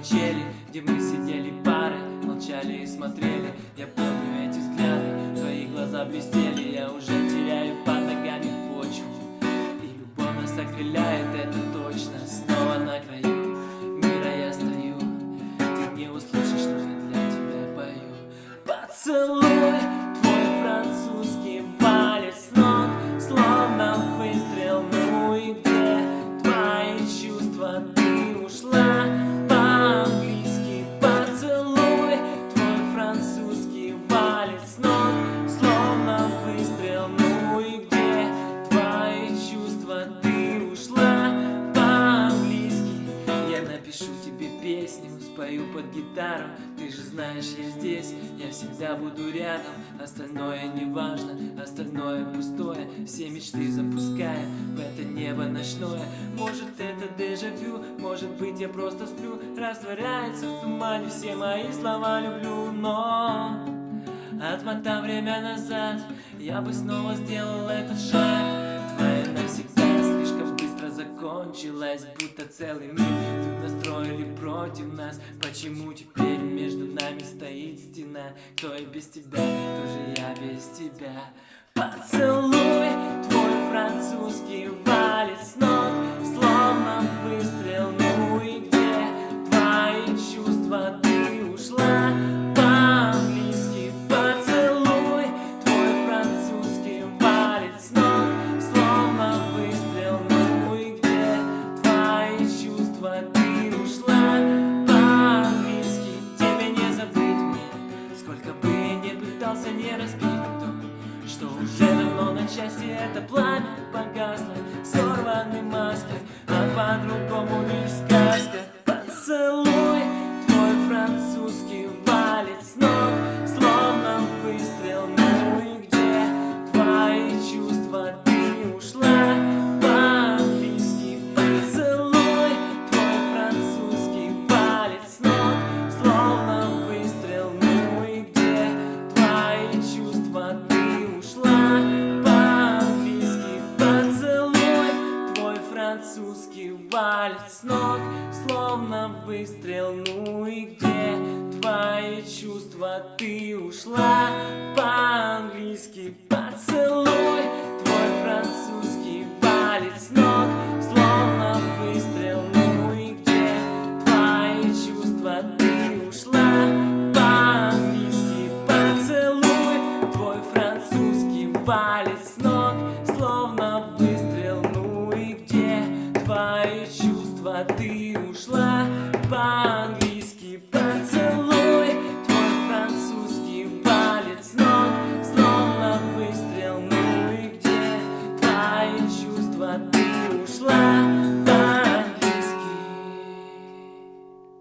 качели Где мы сидели парой, молчали и смотрели. Я помню эти взгляды, твои глаза блестели. Я уже теряю под ногами почву. И любовь нас окрыляет, это точно. Снова на краю мира я стою. Ты не услышишь, но я для тебя пою. Поцелуй спою под гитару. Ты же знаешь, я здесь, я всегда буду рядом. Остальное не важно, остальное пустое. Все мечты запуская в это небо ночное. Может это дежавю, может быть я просто сплю. Растворяется в тумане все мои слова люблю Но отмотав время назад Я бы снова сделал этот шаг закончилась Будто целый мир. Тут настроили против нас. Почему теперь между нами стоит стена? Кто и без тебя, кто же я без тебя. Поцелуй не пытался не то, Что уже давно на части. Это пламя погасло Сорваны маски, а по-другому лишь французский валит с ног Словно выстрел, ну и где твои чувства? Ты ушла по-английски Ты ушла